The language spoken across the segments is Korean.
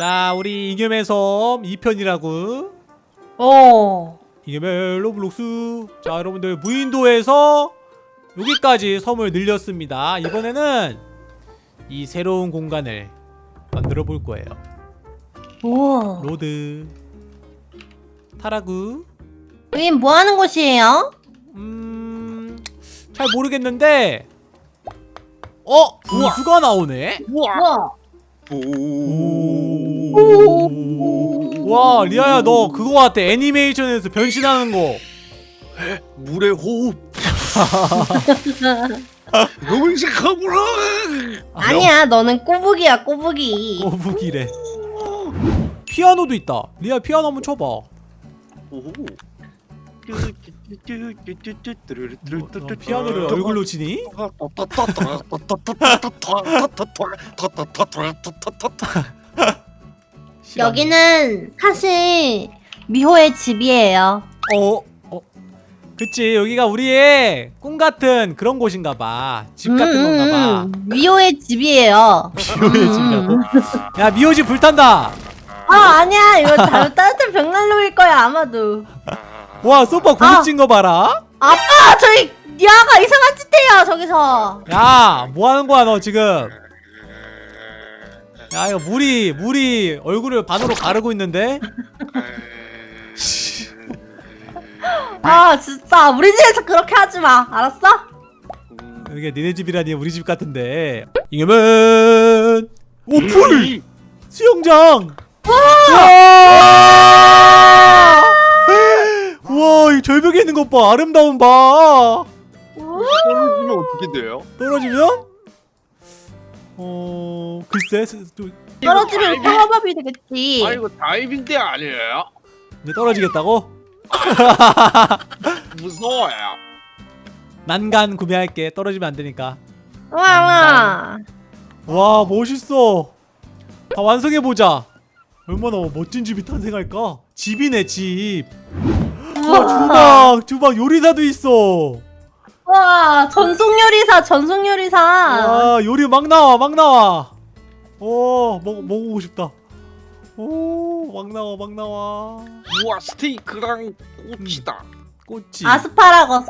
자 우리 이겸의 섬 2편이라고 어. 이겸의 로블록스 자 여러분들 무인도에서 여기까지 섬을 늘렸습니다 이번에는 이 새로운 공간을 만들어 볼 거예요 우와. 로드 타라구 여긴 뭐 하는 곳이에요? 음잘 모르겠는데 어? 우수가 나오네? 우와. 우와. 오. 와 리아야 너 그거 같아 애니메이션에서 변신하는 거 물의 호흡. 영식하구나. 아니야, 너는 꼬부기야, 꼬부기. 꼬북이래 피아노도 있다 리아 피아노 한번 쳐봐 오. 너 피아노를 얼굴로 치니? 여기는 사실 미호의 집이에요. 어? 어? 그치 여기가 우리의 꿈같은 그런 곳인가봐 집 같은 음, 건가봐 음, 미호의 집이에요. 미호의 음. 집이라고? 야 미호 집 불탄다 아, 아니야. 이거 다 따뜻한 벽난로일 거야, 아마도. 와 소파 고급진 거 봐라 아빠, 저희 야가 이상한 짓 해요, 저기서. 야 뭐하는 거야 너 지금 야 이거 물이 물이 얼굴을 반으로 가르고 있는데? 아, 진짜. 우리 집에서 그렇게 하지 마. 알았어? 여기가 니네 집이라니 우리 집 같은데. 이겨면 오풀! 수영장! 와! 우와! 이 절벽에 있는 것 봐. 아름다운 봐 떨어지면 어떻게 돼요? 떨어지면 어 글쎄 스- 또 떨어지면 평화밥이 되겠지. 아 이거 다이빙대 아니에요? 이제 떨어지겠다고? 무서워요. 난간 구매할게. 떨어지면 안 되니까. 와, 와. 와 멋있어. 다 완성해 보자. 얼마나 멋진 집이 탄생할까? 집이네 집. 와, 주방. 주방 요리사도 있어 와, 전속 요리사, 전속 요리사. 와 요리 막 나와 막 나와 오 먹, 먹어보고 싶다 오막 나와 막 나와 우와 스테이크랑 꼬치다. 꼬치 아스파라거스.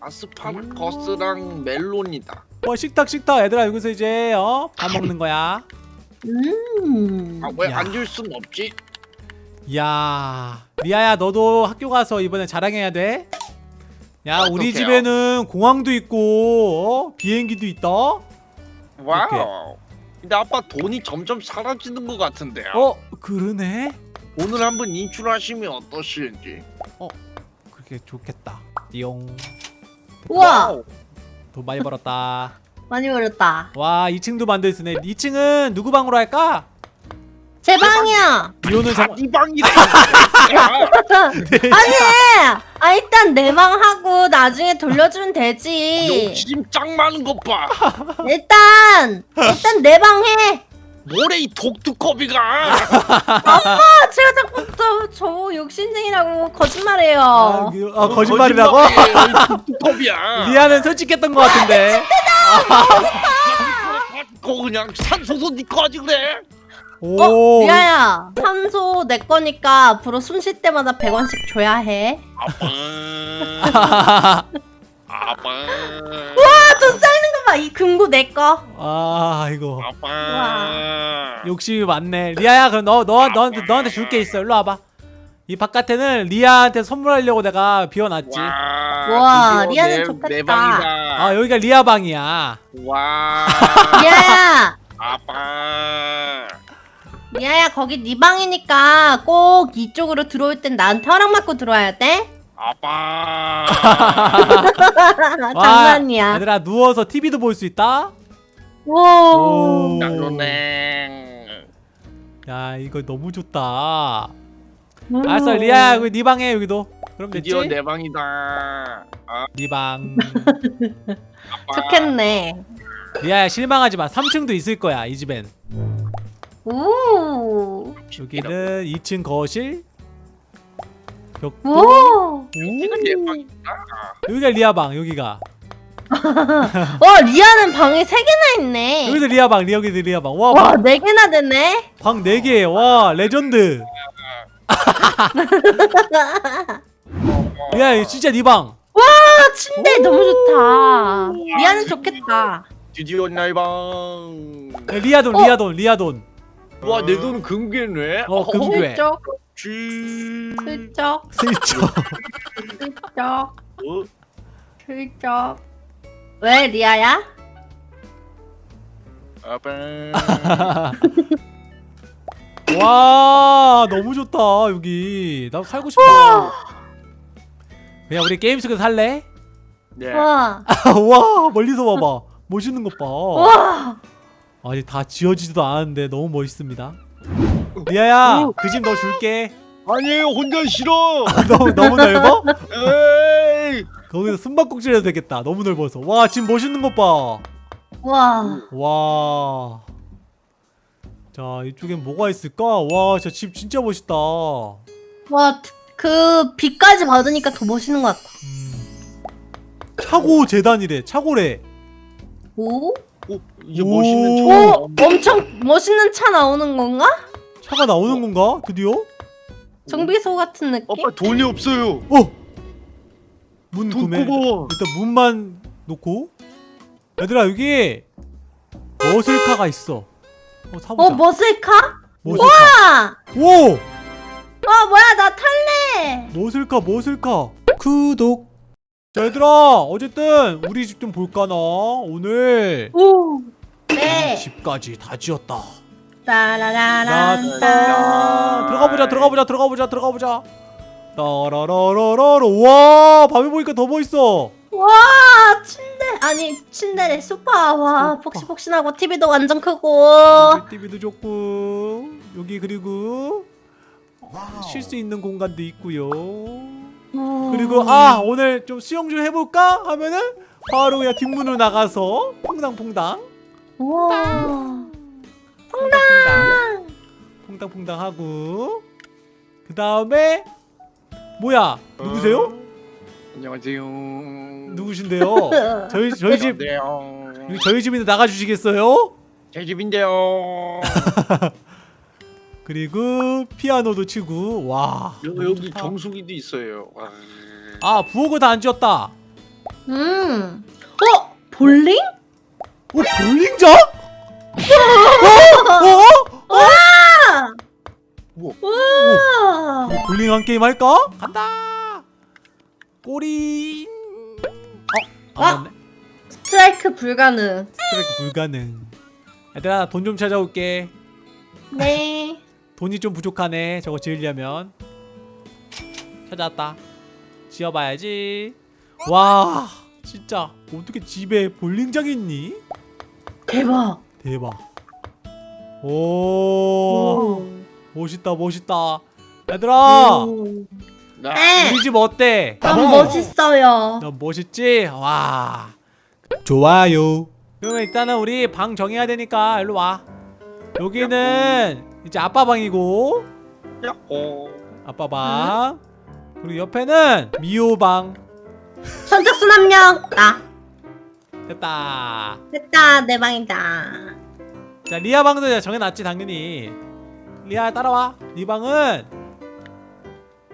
아스파라거스랑 멜론이다. 와 식탁 식탁 얘들아 여기서 이제 어? 밥 먹는 거야 음. 아왜 야. 앉을 순 없지? 이야 리아야 너도 학교 가서 이번에 자랑해야 돼. 야 우리 어떡해요? 집에는 공항도 있고 어? 비행기도 있다. 와우. 근데 아빠 돈이 점점 사라지는 것 같은데요. 어 그러네. 오늘 한번 인출하시면 어떠실지. 그렇게 좋겠다. 띠용 우와, 와우. 돈 많이 벌었다. 많이 벌었다. 와 2층도 만들 수 있네. 2층은 누구 방으로 할까? 제 방이야. 이호는 정. 이 방이래. 아니, 아 일단 내 방 하고 나중에 돌려주면 되지. 욕심 짱 많은 것 봐. 일단 일단 내 방 해. 뭐래 이 독두꺼비가. 아, 제가 자꾸 저, 저 욕심쟁이라고 거짓말해요. 아, 그- 아, 거짓말이라고? 거짓말이에요, 이 독두꺼비야. 리아는 솔직했던 것 같은데. 거 그냥 산소도 네 거지 그래. 오. 어, 리아야, 산소 내 거니까 앞으로 숨 쉴 때마다 100원씩 줘야 해. 아빠. 아빠. 아, 돈 쌓이는 거 봐. 이 금고 내 거. 아 이거 아빠. 욕심이 많네. 리아야 그럼 너너 너한테 너한테 줄 게 있어. 일로 와봐. 이 바깥에는 리아한테 선물하려고 내가 비워놨지. 와, 리아는 내- 좋겠다. 내 방이다. 아 여기가 리아 방이야. 와. 리아야, 아빠. 리아야 거기 네 방이니까 꼭 이쪽으로 들어올 땐 나한테 허락 받고 들어와야 돼. 아빠. 장난이야. 얘들아 누워서 TV도 볼 수 있다. 오. 짱로냉. 야 이거 너무 좋다. 알았어 리아야 여기 네 방에 여기도. 그럼 됐지? 드디어 내 방이다. 아, 네 방. 아빠. 좋겠네. 리아야 실망하지 마. 3층도 있을 거야 이 집엔. 오. 여기는 2층 거실. 벽도. 오. 여기가 내 방이다. 여기가 리아 방 여기가. 와 리아는 방이 세 개나 있네. 여기도 리아 방 여기도 리아 방 와 와 네 개나 됐네. 방 4개 와 레전드 리아 진짜 네 방 와 침대 너무 좋다. 리아는 좋겠다. 드디어 날방 리아돈 어? 리아돈 리아돈 와 내 돈은 금괴네 어, 금괴. 슬쩍 쥐 슬쩍 슬쩍 슬쩍 어? 슬쩍. 왜 리아야? 아빠 와 너무 좋다 여기 나 살고 싶어 그냥 우리 게임 속에서 살래? 네 와. 와 멀리서 봐봐 멋있는 것봐 와. 아니 다 지어지지도 않았는데 너무 멋있습니다 리아야 그 집 너 줄게 아니에요 혼자 싫어 너무, 너무 넓어? 에이 거기서 숨바꼭질 해도 되겠다 너무 넓어서 와집 멋있는 것봐 와. 와. 자, 이쪽엔 뭐가 있을까? 와, 저 집 진짜 멋있다. 와. 그 빛까지 받으니까 더 멋있는 것 같다. 음. 차고 재단이래. 차고래. 오? 오 이제 오. 멋있는 차 오, 엄청 멋있는 차 나오는 건가? 차가 나오는 건가? 드디어? 정비소 같은 느낌? 아빠 돈이 없어요 어! 문돈 구매. 일단 문만 놓고. 얘들아, 여기 머슬카가 있어. 어, 사보자. 어, 머슬카? 머슬카. 와! 오! 와, 뭐야, 나 탈래! 머슬카, 머슬카. 구독. 자, 얘들아, 어쨌든 우리 집 좀 볼까나? 오늘 오! 네. 집까지 다 지었다. 따라라란. 따 들어가 보자 들어가 보자 들어가 보자 들어가 보자 따라라라라라 와 밤에 보니까 더 멋있어 와, 침대. 아니, 침대래, 소파. 와, 소파. 폭신폭신하고, TV도 완전 크고. TV도 좋고 여기 그리고 쉴 수 있는 공간도 있고요 그리고 아 오늘 좀 수영 좀 해볼까? 하면은 바로 그냥 뒷문으로 나가서 퐁당퐁당. 와. 퐁당 퐁당. 퐁당퐁당 하고. 그 다음에 뭐야? 누구세요? 안녕하세요. 누구신데요? 저희 저희 집 저희 집인데 나가주시겠어요? 제 집인데요 그리고 피아노도 치고 와 여, 여기 좋다. 정수기도 있어요 와. 아 부엌을 다 안 지었다 음. 어? 볼링? 오 볼링장? 어? 어? 어? 아! 우와. 우와. 우리 볼링 한 게임 할까? 간다 꼬리 어? 아! 안 맞네 스트라이크 불가능. 스트라이크 불가능 얘들아 돈 좀 찾아올게 네. 돈이 좀 부족하네 저거 지으려면 찾아왔다 지어봐야지 와 진짜 어떻게 집에 볼링장이 있니? 대박. 대박 오 멋있다 멋있다 얘들아 오. 나 네. 우리 집 어때? 너무 멋있어요. 너 멋있지? 와 좋아요 그러면 일단은 우리 방 정해야 되니까 일로 와 여기는 이제 아빠 방이고. 야호 아빠 방. 그리고 옆에는 미호 방. 선착순 한 명. 나. 됐다. 됐다. 내 방이다. 자 리아 방도 이제 정해놨지 당연히. 리아 따라와. 네 방은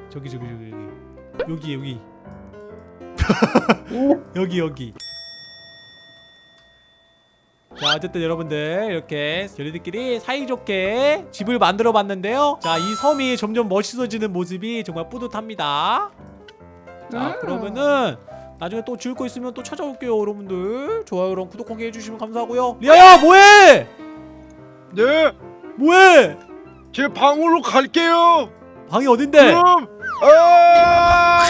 저기 저기 저기 여기. 여기 여기. 여기 여기 자 어쨌든 여러분들 이렇게 저희들끼리 사이좋게 집을 만들어 봤는데요. 자 이 섬이 점점 멋있어지는 모습이 정말 뿌듯합니다. 자 음. 그러면은 나중에 또 지을 거 있으면 또 찾아올게요 여러분들. 좋아요랑 구독하기 해주시면 감사하고요. 리아야 뭐해? 네, 뭐해? 제 방으로 갈게요. 방이 어딘데? 그럼 아!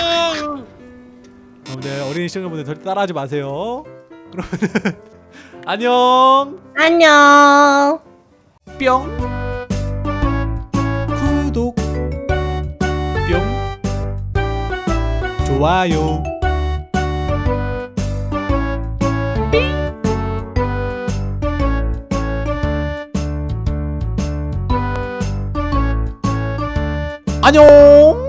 여러분들 어린이 시청자분들 절대 따라하지 마세요. 그러면은 안녕. 안녕. 뿅. 구독. 뿅. 좋아요. 안녕